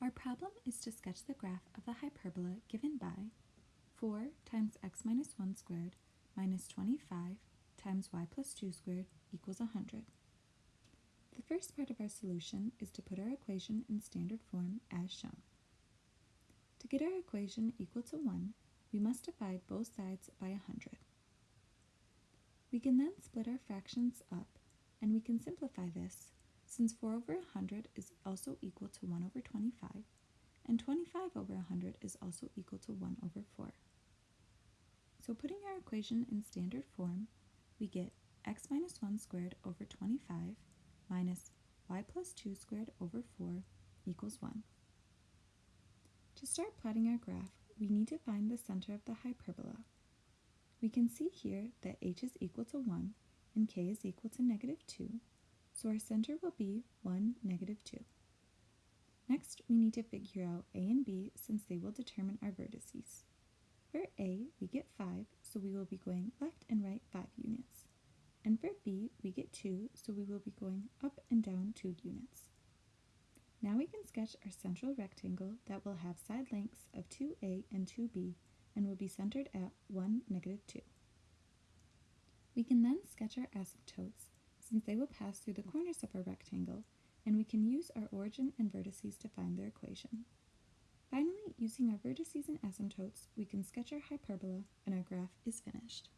Our problem is to sketch the graph of the hyperbola given by 4 times x minus 1 squared minus 25 times y plus 2 squared equals 100. The first part of our solution is to put our equation in standard form as shown. To get our equation equal to 1, we must divide both sides by 100. We can then split our fractions up, and we can simplify this since 4 over 100 is also equal to 1 over 25, and 25 over 100 is also equal to 1 over 4. So putting our equation in standard form, we get x minus 1 squared over 25 minus y plus 2 squared over 4 equals 1. To start plotting our graph, we need to find the center of the hyperbola. We can see here that h is equal to 1 and k is equal to negative 2, so our center will be 1, negative 2. Next, we need to figure out a and b since they will determine our vertices. For a, we get 5, so we will be going left and right 5 units. And for b, we get 2, so we will be going up and down 2 units. Now we can sketch our central rectangle that will have side lengths of 2a and 2b and will be centered at 1, negative 2. We can then sketch our asymptotes since they will pass through the corners of our rectangle, and we can use our origin and vertices to find their equation. Finally, using our vertices and asymptotes, we can sketch our hyperbola and our graph is finished.